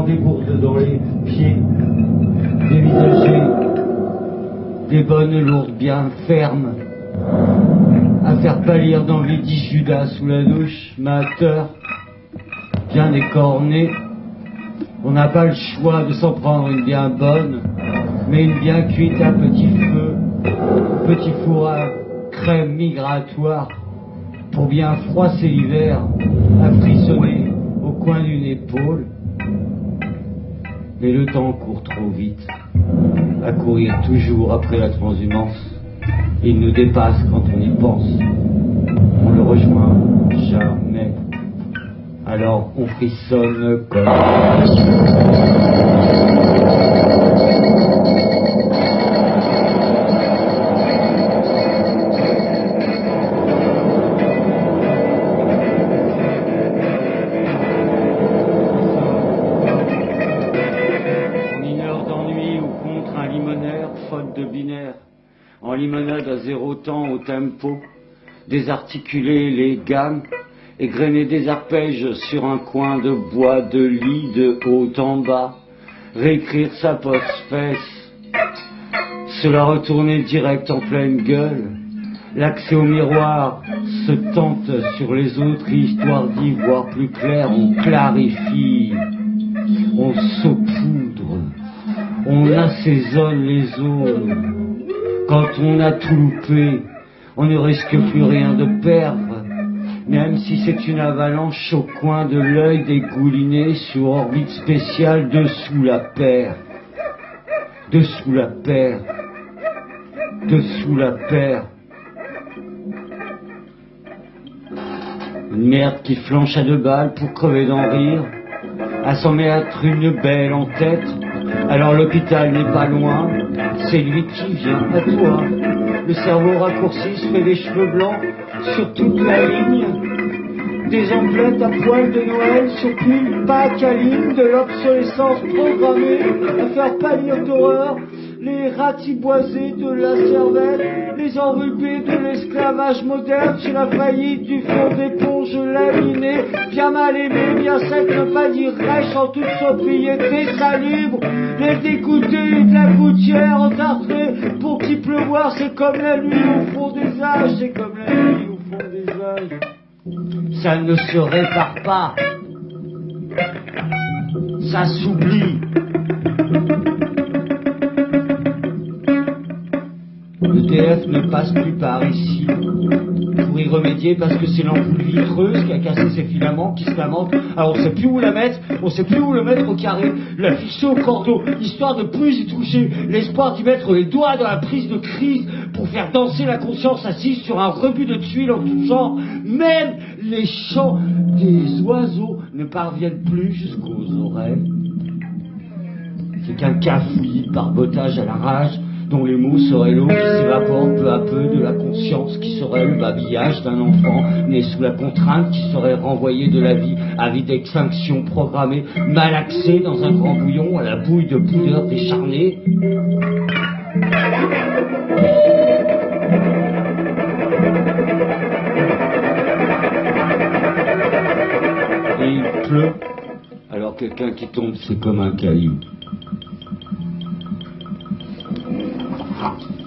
des gourdes dans les pieds, dévisager des bonnes lourdes bien fermes, à faire pâlir dans les dix Judas sous la douche, mateur, bien écorné. On n'a pas le choix de s'en prendre une bien bonne, mais une bien cuite à petit feu, petit four à crème migratoire, pour bien froisser l'hiver, à frissonner au coin d'une épaule. Mais le temps court trop vite, à courir toujours après la transhumance. Il nous dépasse quand on y pense. On le rejoint jamais. Alors on frissonne comme... faute de binaire, en limonade à zéro temps au tempo, désarticuler les gammes, égrener des arpèges sur un coin de bois de lit de haut en bas, réécrire sa post-fesse, se la retourner direct en pleine gueule, l'accès au miroir se tente sur les autres histoires d'y voir plus clair, on clarifie, on on assaisonne les zones. Quand on a tout loupé, on ne risque plus rien de perdre, même si c'est une avalanche au coin de l'œil dégouliné sur orbite spéciale dessous la paire. Dessous la paire. Dessous la paire. Une merde qui flanche à deux balles pour crever d'en rire, à s'en mettre une belle en tête. Alors l'hôpital n'est pas loin, c'est lui qui vient à toi. Le cerveau raccourci se fait des cheveux blancs sur toute la ligne. Des emplettes à poil de Noël sur une pacaline de l'obsolescence programmée à faire pâlir d'horreur les ratiboisés de la cervelle, les enrubés de l'esclavage moderne sur la faillite du fond d'éponge laminé, bien mal aimé, bien sec, ne pas dire en toute sobriété, salubre, les dégoûtés de la gouttière entartrée, pour qui pleuvoir, c'est comme la nuit au fond des âges, c'est comme la nuit au fond des âges. Ça ne se répare pas. Ça s'oublie. Ne passe plus par ici. Pour y remédier, parce que c'est l'ampoule vitreuse qui a cassé ses filaments, qui se lamente. Alors on sait plus où la mettre, on sait plus où le mettre au carré, la fixer au cordeau, histoire de plus y toucher, l'espoir d'y mettre les doigts dans la prise de crise pour faire danser la conscience assise sur un rebut de tuiles en tout genre. Même les chants des oiseaux ne parviennent plus jusqu'aux oreilles. C'est qu'un cafouillis barbotage à la rage dont les mots seraient l'eau qui s'évapore peu à peu de la conscience qui serait le babillage d'un enfant né sous la contrainte qui serait renvoyé de la vie à vie d'extinction programmée, malaxé dans un grand bouillon à la bouille de pudeur décharnée. Et il pleut, alors quelqu'un qui tombe, c'est comme un caillou. 好。